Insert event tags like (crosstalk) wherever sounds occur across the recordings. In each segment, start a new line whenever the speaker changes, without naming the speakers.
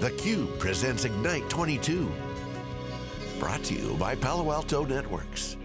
theCUBE presents Ignite 22. Brought to you by Palo Alto Networks.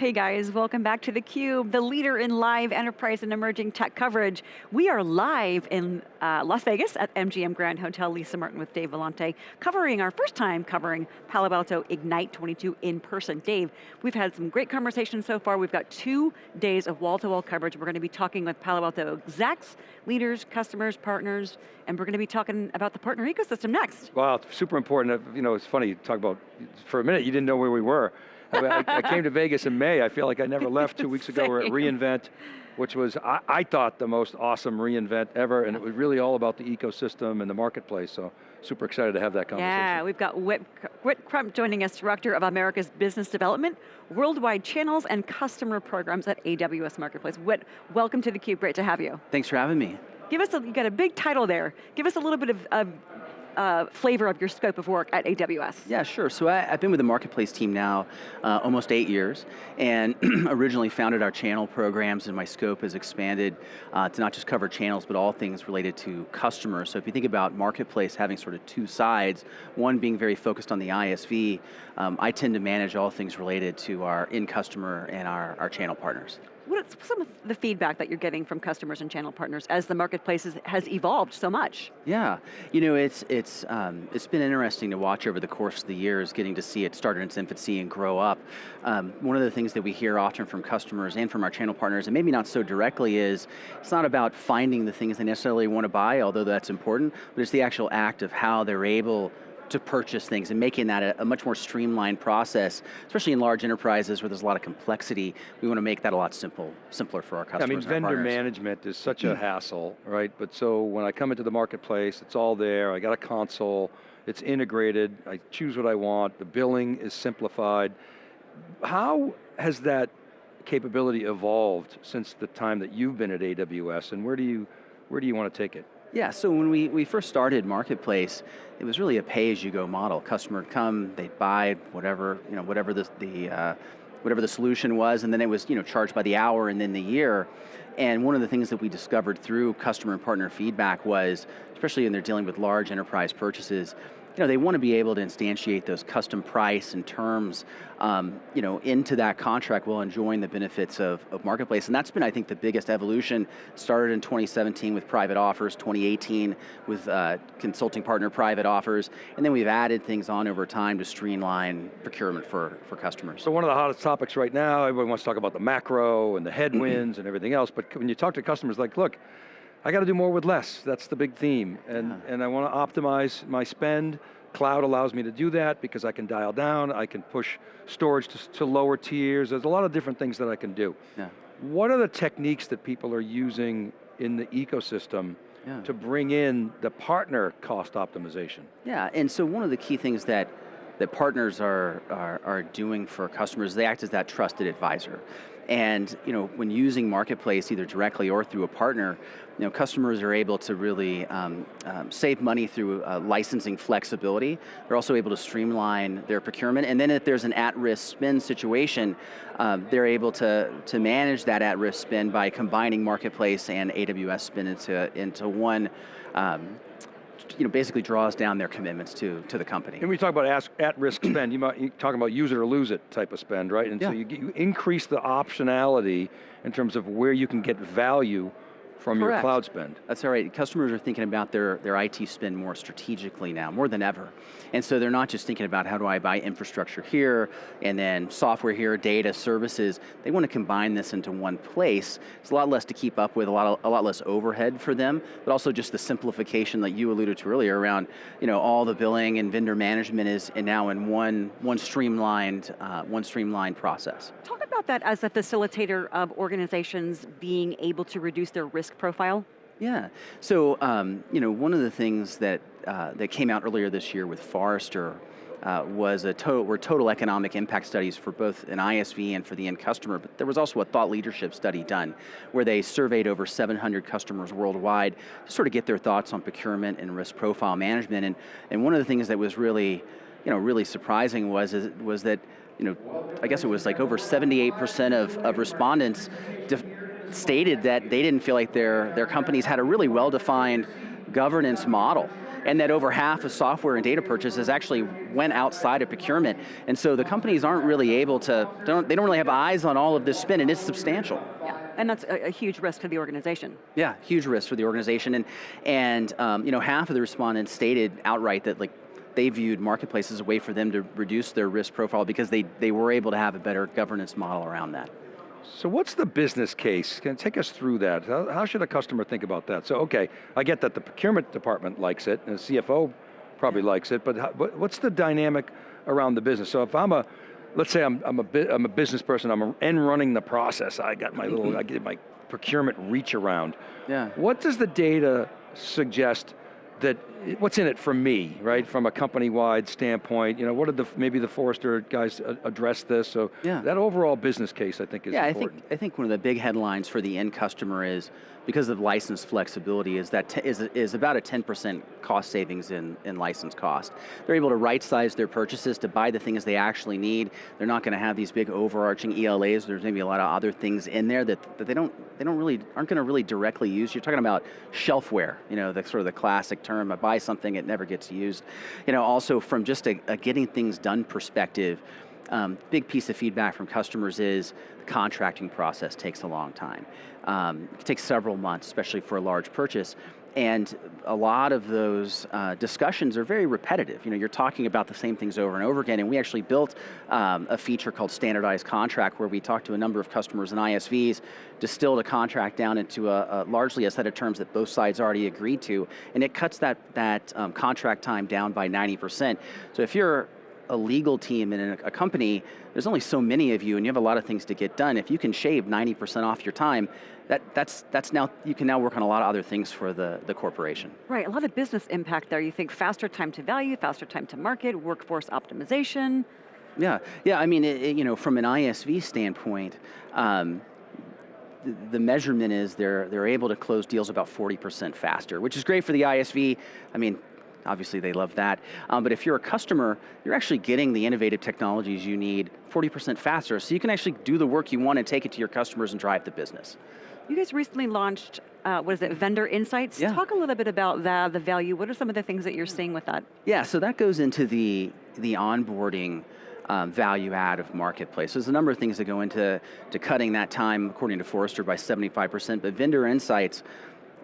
Hey guys, welcome back to theCUBE, the leader in live enterprise and emerging tech coverage. We are live in uh, Las Vegas at MGM Grand Hotel, Lisa Martin with Dave Vellante, covering our first time covering Palo Alto Ignite 22 in person. Dave, we've had some great conversations so far. We've got two days of wall-to-wall -wall coverage. We're going to be talking with Palo Alto execs, leaders, customers, partners, and we're going to be talking about the partner ecosystem next.
Wow, super important. You know, it's funny, talk about, for a minute you didn't know where we were. I, I, came to Vegas in May. I feel like I never (laughs) left two weeks ago. We're at reInvent, which was, I, I, thought, the most awesome reInvent ever, and it was really all about the ecosystem and the marketplace, so super excited to have that conversation.
Yeah, we've got Whit, Whit Crump joining us, Director of America's Business Development, Worldwide Channels and Customer Programs at AWS Marketplace. Whit, welcome to theCUBE, great to have you.
Thanks for having me.
Give us, a, you got a big title there. Give us a little bit of, of uh, flavor of your scope of work at AWS.
Yeah, sure. So I, have been with the Marketplace team now uh, almost eight years, and (clears throat) originally founded our channel programs, and my scope has expanded uh, to not just cover channels, but all things related to customers. So if you think about Marketplace having sort of two sides, one being very focused on the ISV, um, I tend to manage all things related to our end customer and our, our channel partners.
What's some of the feedback that you're getting from customers and channel partners as the marketplace has evolved so much?
Yeah, you know, it's, it's, um, it's been interesting to watch over the course of the years, getting to see it start in its infancy and grow up. Um, one of the things that we hear often from customers and from our channel partners, and maybe not so directly, is it's not about finding the things they necessarily want to buy, although that's important, but it's the actual act of how they're able to purchase things and making that a, a, much more streamlined process, especially in large enterprises where there's a lot of complexity. We want to make that a lot simple, simpler for our customers.
I mean, vendor management is such a (clears throat) hassle, right? But so when I come into the marketplace, it's all there, I got a console, it's integrated, I choose what I want, the billing is simplified. How has that capability evolved since the time that you've been at AWS and where do you, where do you want to take it?
Yeah, so when we, we first started Marketplace, it was really a pay-as-you-go model. Customer would come, they'd buy whatever, you know, whatever the, the uh, whatever the solution was, and then it was you know, charged by the hour and then the year. And one of the things that we discovered through customer and partner feedback was, especially when they're dealing with large enterprise purchases, you know, they want to be able to instantiate those custom price and terms um, you know, into that contract while enjoying the benefits of, of Marketplace. And that's been, I think, the biggest evolution. Started in 2017 with private offers, 2018 with uh, consulting partner private offers, and then we've added things on over time to streamline procurement for, for customers.
So one of the hottest topics right now, everyone wants to talk about the macro and the headwinds and everything else, but when you talk to customers like, look, I got to do more with less. That's the big theme. And, yeah. and I want to optimize my spend. Cloud allows me to do that because I can dial down, I can push storage to, to lower tiers. There's a lot of different things that I can do. Yeah. What are the techniques that people are using in the ecosystem yeah. to bring in the partner cost optimization?
Yeah, and so one of the key things that that partners are, are, are doing for customers, they act as that trusted advisor. And you know, when using Marketplace, either directly or through a partner, you know, customers are able to really um, um, save money through uh, licensing flexibility. They're also able to streamline their procurement, and then if there's an at-risk spend situation, um, they're able to, to manage that at-risk spend by combining Marketplace and AWS spend into, into one um, you know, basically draws down their commitments to, to the company.
And we talk about at-risk spend, you might, you're talking about use it or lose it type of spend, right? And yeah. so you, you increase the optionality in terms of where you can get value from
Correct.
your cloud spend.
That's all right. Customers are thinking about their, their IT spend more strategically now, more than ever. And so they're not just thinking about how do I buy infrastructure here, and then software here, data, services. They want to combine this into one place. It's a lot less to keep up with, a lot, of, a lot less overhead for them, but also just the simplification that you alluded to earlier around you know, all the billing and vendor management is now in one, one, streamlined, uh, one streamlined process.
Talk about that as a facilitator of organizations being able to reduce their risk profile?
Yeah, so um, you know, one of the things that, uh, that came out earlier this year with Forrester uh, was a total, were total economic impact studies for both an ISV and for the end customer, but there was also a thought leadership study done where they surveyed over 700 customers worldwide to sort of get their thoughts on procurement and risk profile management. And, and one of the things that was really, you know, really surprising was, was that, you know, I guess it was like over 78% of, of respondents stated that they didn't feel like their, their companies had a really well-defined governance model. and that over half of software and data purchases actually went outside of procurement. And so the companies aren't really able to, don't, they don't really have eyes on all of this spend, and it's substantial.
Yeah, and that's a, a huge risk to the organization.
Yeah, huge risk for the organization, and and um, you know half of the respondents stated outright that like they viewed marketplace as a way for them to reduce their risk profile because they, they were able to have a better governance model around that.
So what's the business case? Can you take us through that? How, how, should a customer think about that? So okay, I get that the procurement department likes it, and the CFO probably likes it, but how, what's the dynamic around the business? So if I'm a, let's say I'm, I'm, a, I'm a business person, I'm and running the process, I got my little, I get my procurement reach around.
Yeah.
What does the data suggest that what's in it for me, right? From a company-wide standpoint, you know, what did the maybe the Forrester guys address this? So
yeah.
that overall business case, I think, is
yeah,
important.
I think I think one of the big headlines for the end customer is because of license flexibility is that is is about a 10% cost savings in in license cost. They're able to right size their purchases to buy the things they actually need. They're not going to have these big overarching ELAs. There's maybe a lot of other things in there that, that they don't they don't really aren't going to really directly use. You're talking about shelfware, you know, the sort of the classic term. I buy something something, it never gets used. You know, also from just a, a getting things done perspective, um, big piece of feedback from customers is the contracting process takes a long time. Um, it takes several months, especially for a large purchase. And a lot of those uh, discussions are very repetitive. You know, you're talking about the same things over and over again, and we actually built um, a feature called standardized contract where we talked to a number of customers and ISVs, distilled a contract down into a, a largely a set of terms that both sides already agreed to, and it cuts that, that um, contract time down by 90%. So if you're a legal team in a, a, company, there's only so many of you and you have a lot of things to get done. If you can shave 90% off your time, that, that's, that's now, you can now work on a lot of other things for the, the corporation.
Right, a lot of business impact there. You think faster time to value, faster time to market, workforce optimization.
Yeah, yeah, I mean, it, it, you know, from an ISV standpoint, um, the measurement is they're, they're able to close deals about 40% faster, which is great for the ISV. I mean, obviously they love that. Um, but if you're a customer, you're actually getting the innovative technologies you need 40% faster, so you can actually do the work you want and take it to your customers and drive the business.
You guys recently launched, uh, what is it, Vendor Insights?
Yeah.
Talk a little bit about that, the value. What are some of the things that you're seeing with that?
Yeah, so that goes into the, the onboarding um, value add of marketplace. There's a number of things that go into to cutting that time, according to Forrester, by 75%, but Vendor Insights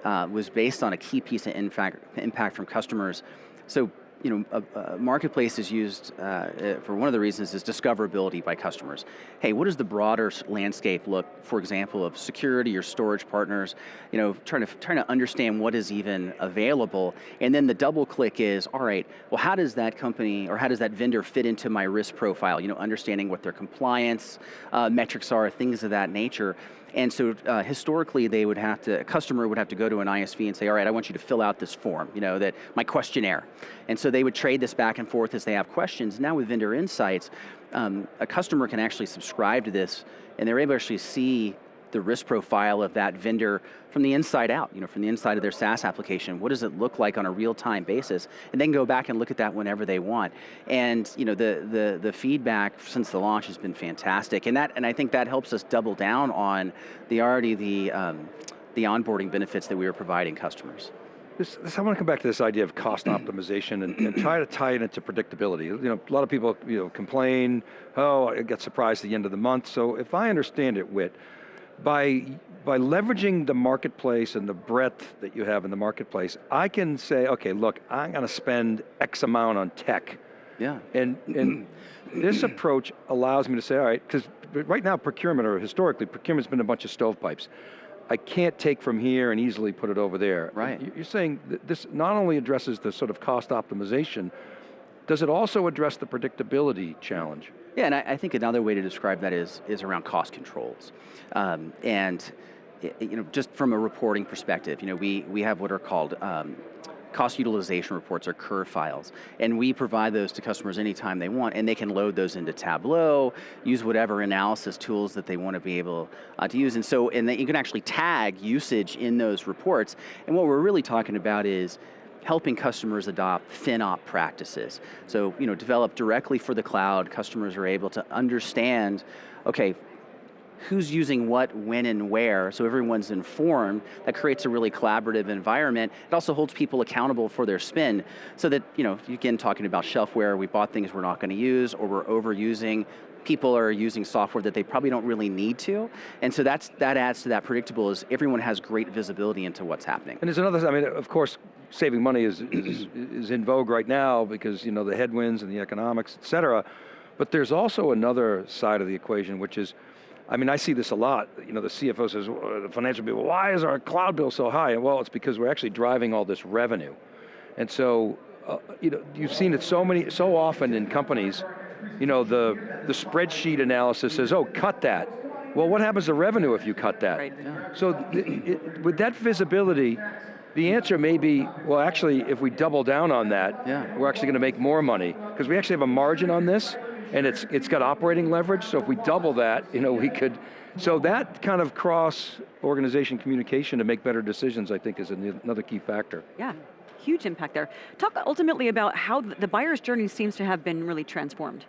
uh, was based on a key piece of impact, impact from customers. So you know, a, a marketplace is used uh, uh, for one of the reasons is discoverability by customers. Hey, what does the broader landscape look, for example, of security or storage partners, you know, trying to, trying to understand what is even available, and then the double click is, all right, well how does that company, or how does that vendor fit into my risk profile, you know, understanding what their compliance uh, metrics are, things of that nature, and so uh, historically they would have to, a customer would have to go to an ISV and say, all right, I want you to fill out this form, you know, that my questionnaire. And so they would trade this back and forth as they have questions. Now with Vendor Insights, um, a customer can actually subscribe to this and they're able to actually see the risk profile of that vendor from the inside out, you know, from the inside of their SaaS application. What does it look like on a real-time basis? And then go back and look at that whenever they want. And you know, the, the, the feedback since the launch has been fantastic. And, that, and I think that helps us double down on the already the, um, the onboarding benefits that we are providing customers.
This, this, I want to come back to this idea of cost (clears throat) optimization and, and, try to tie it into predictability. You know, a lot of people you know, complain, oh, I get surprised at the end of the month. So if I understand it, Whit, by, by leveraging the marketplace and the breadth that you have in the marketplace, I can say, okay, look, I'm going to spend X amount on tech.
Yeah.
And, and (clears throat) this approach allows me to say, all right, because right now procurement, or historically, procurement's been a bunch of stovepipes. I can't take from here and easily put it over there.
Right.
You're saying this not only addresses the sort of cost optimization, does it also address the predictability challenge?
Yeah, and I, I think another way to describe that is, is around cost controls. Um, and you know, just from a reporting perspective, you know, we, we have what are called um, cost utilization reports or CUR files. And we provide those to customers anytime they want, and they can load those into Tableau, use whatever analysis tools that they want to be able uh, to use. And so, and you can actually tag usage in those reports. And what we're really talking about is helping customers adopt FinOp practices. So, you know, develop directly for the cloud, customers are able to understand, okay, who's using what, when and where, so everyone's informed, that creates a really collaborative environment. It also holds people accountable for their spend, so that, you know, again, talking about shelfware, we bought things we're not going to use, or we're overusing, people are using software that they probably don't really need to, and so that's, that adds to that predictable is everyone has great visibility into what's happening.
And there's another, I mean, of course, saving money is, is, is in vogue right now because, you know, the headwinds and the economics, et cetera, but there's also another side of the equation, which is, I mean, I see this a lot. You know, the CFO says, the financial people, why is our cloud bill so high? Well, it's because we're actually driving all this revenue. And so, uh, you know, you've seen it so many, so often in companies, you know, the, the spreadsheet analysis says, oh, cut that. Well, what happens to revenue if you cut that?
Right.
So it, with that visibility, the answer may be, well actually, if we double down on that,
yeah.
we're actually going to make more money. Because we actually have a margin on this, and it's, it's got operating leverage, so if we double that, you know, we could, so that kind of cross-organization communication to make better decisions, I think, is another key factor.
Yeah, huge impact there. Talk ultimately about how the buyer's journey seems to have been really transformed.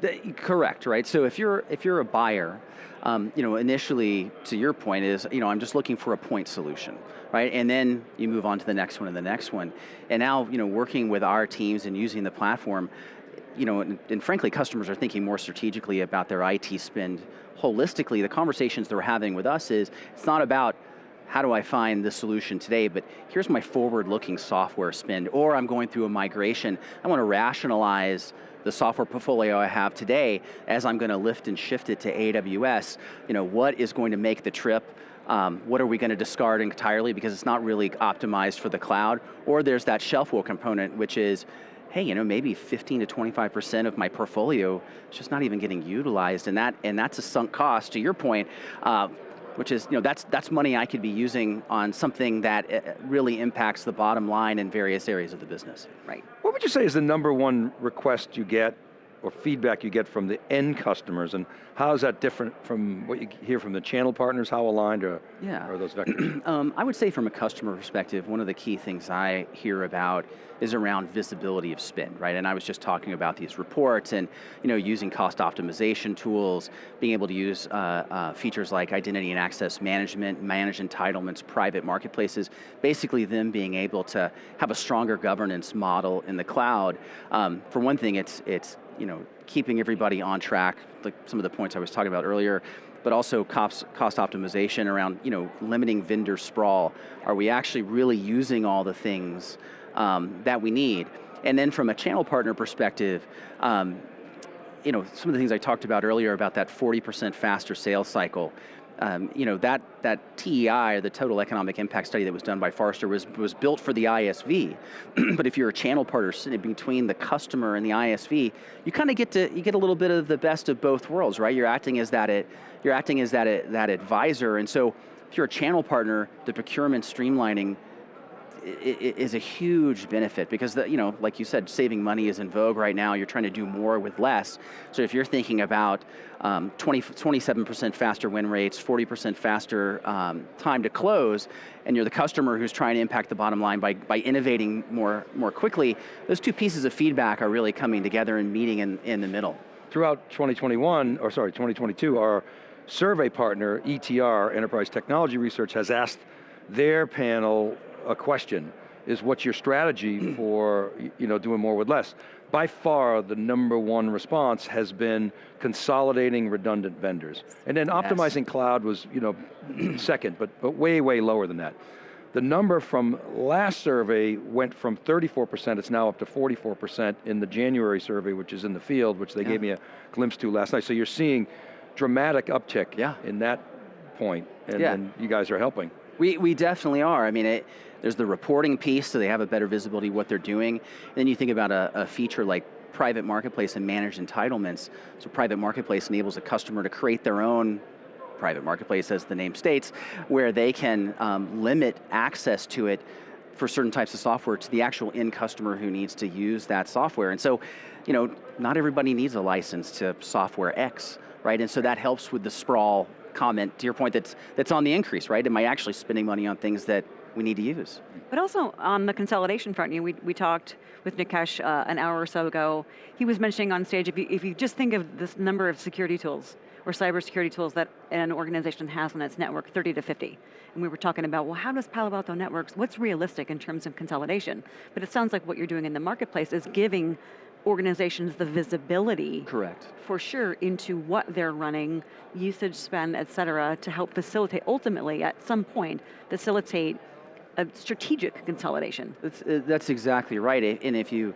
The, correct, right? So if you're if you're a buyer, um, you know, initially, to your point is, you know, I'm just looking for a point solution, right? And then you move on to the next one and the next one. And now, you know, working with our teams and using the platform, you know, and, and, frankly, customers are thinking more strategically about their IT spend holistically. The conversations they're having with us is, it's not about how do I find the solution today, but here's my forward-looking software spend, or I'm going through a migration. I want to rationalize the software portfolio I have today as I'm going to lift and shift it to AWS. You know, what is going to make the trip um, what are we going to discard entirely because it's not really optimized for the cloud? Or there's that shelfware component, which is, hey, you know, maybe 15 to 25% of my portfolio is just not even getting utilized, and that and that's a sunk cost. To your point, uh, which is, you know, that's that's money I could be using on something that uh, really impacts the bottom line in various areas of the business.
Right.
What would you say is the number one request you get or feedback you get from the end customers, and how is that different from what you hear from the channel partners? How aligned are, yeah. are those vectors? (clears throat)
um, I would say from a customer perspective, one of the key things I hear about is around visibility of spend, right? And I was just talking about these reports and you know, using cost optimization tools, being able to use uh, uh, features like identity and access management, manage entitlements, private marketplaces, basically them being able to have a stronger governance model in the cloud. Um, for one thing, it's, it's you know, keeping everybody on track, like some of the points I was talking about earlier, but also cost, cost optimization around you know, limiting vendor sprawl. Are we actually really using all the things um, that we need? And then from a channel partner perspective, um, you know, some of the things I talked about earlier about that 40% faster sales cycle, um, you know, that, that TEI, the total economic impact study that was done by Forrester was, was built for the ISV. (clears throat) but if you're a channel partner sitting between the customer and the ISV, you kind of get to, you get a little bit of the best of both worlds, right? You're acting as that, it, you're acting as that, that advisor. And so if you're a channel partner, the procurement streamlining is a huge benefit because, the, you know, like you said, saving money is in vogue right now. You're trying to do more with less. So if you're thinking about um, 20, 27% faster win rates, 40% faster um, time to close, and you're the customer who's trying to impact the bottom line by, by innovating more, more quickly, those two pieces of feedback are really coming together and meeting in, in the middle.
Throughout 2021, or sorry, 2022, our survey partner, ETR, Enterprise Technology Research, has asked their panel a question, is what's your strategy (clears throat) for you know, doing more with less? By far, the number one response has been consolidating redundant vendors. And then optimizing yes. cloud was you know, (clears throat) second, but, but way, way lower than that. The number from last survey went from 34%, it's now up to 44% in the January survey, which is in the field, which they yeah. gave me a glimpse to last night. So you're seeing dramatic uptick
yeah.
in that point, and,
yeah.
and you guys are helping.
We, we definitely are. I mean, it, there's the reporting piece, so they have a better visibility of what they're doing. And then you think about a, a feature like private marketplace and managed entitlements. So private marketplace enables a customer to create their own private marketplace, as the name states, where they can um, limit access to it for certain types of software to the actual end customer who needs to use that software. And so, you know, not everybody needs a license to software X, right? And so that helps with the sprawl comment, to your point, that's, that's on the increase, right? Am I actually spending money on things that we need to use?
But also on the consolidation front, you know, we, we talked with Nikesh uh, an hour or so ago, he was mentioning on stage, if you, if you just think of this number of security tools, or cybersecurity tools that an organization has on its network, 30 to 50. And we were talking about, well, how does Palo Alto Networks, what's realistic in terms of consolidation? But it sounds like what you're doing in the marketplace is giving organizations the visibility
Correct.
for sure into what they're running, usage spend, et cetera, to help facilitate, ultimately at some point, facilitate a strategic consolidation.
That's, uh, that's exactly right. And if you,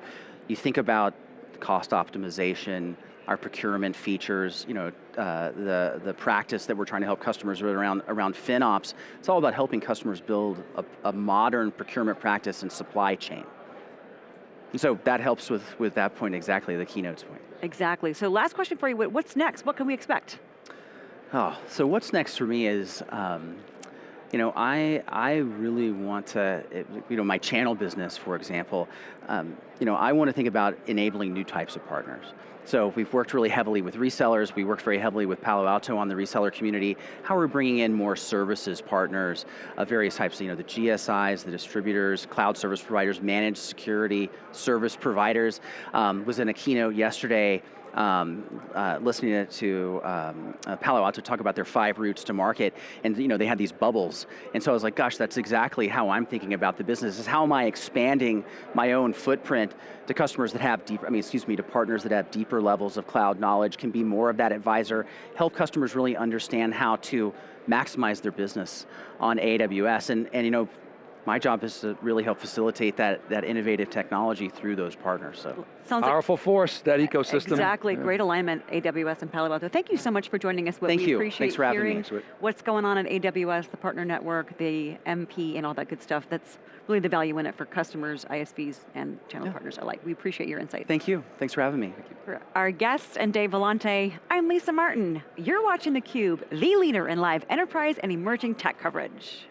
you think about cost optimization, our procurement features, you know, uh, the, the practice that we're trying to help customers with around, around FinOps, it's all about helping customers build a, a modern procurement practice and supply chain. And so that helps with, with that point exactly, the keynote's point.
Exactly. So last question for you, what's next? What can we expect?
Oh, so what's next for me is, um, you know, I I really want to, you know, my channel business, for example, um, you know, I want to think about enabling new types of partners. So we've worked really heavily with resellers. We worked very heavily with Palo Alto on the reseller community. How are we're bringing in more services partners of various types. You know, the GSIs, the distributors, cloud service providers, managed security service providers. Um, was in a keynote yesterday um, uh, listening to um, uh, Palo Alto talk about their five routes to market, and you know they had these bubbles, and so I was like, gosh, that's exactly how I'm thinking about the business. Is how am I expanding my own footprint to customers that have deeper, I mean, excuse me, to partners that have deeper levels of cloud knowledge, can be more of that advisor, help customers really understand how to maximize their business on AWS, and and you know. My job is to really help facilitate that, that innovative technology through those partners. So.
Sounds like
Powerful force, that ecosystem.
Exactly,
Yeah.
great alignment, AWS and Palo Alto. Thank you so much for joining us. Whit.
Thank
we
you.
appreciate
Thanks for having me.
hearing
Thanks,
what's going on at AWS, the partner network, the MP, and all that good stuff. That's really the value in it for customers, ISVs, and channel
Yeah.
partners alike. We appreciate your insight.
Thank you. Thanks for having me.
For our guest and Dave Vellante, I'm Lisa Martin. You're watching theCUBE, the leader in live enterprise and emerging tech coverage.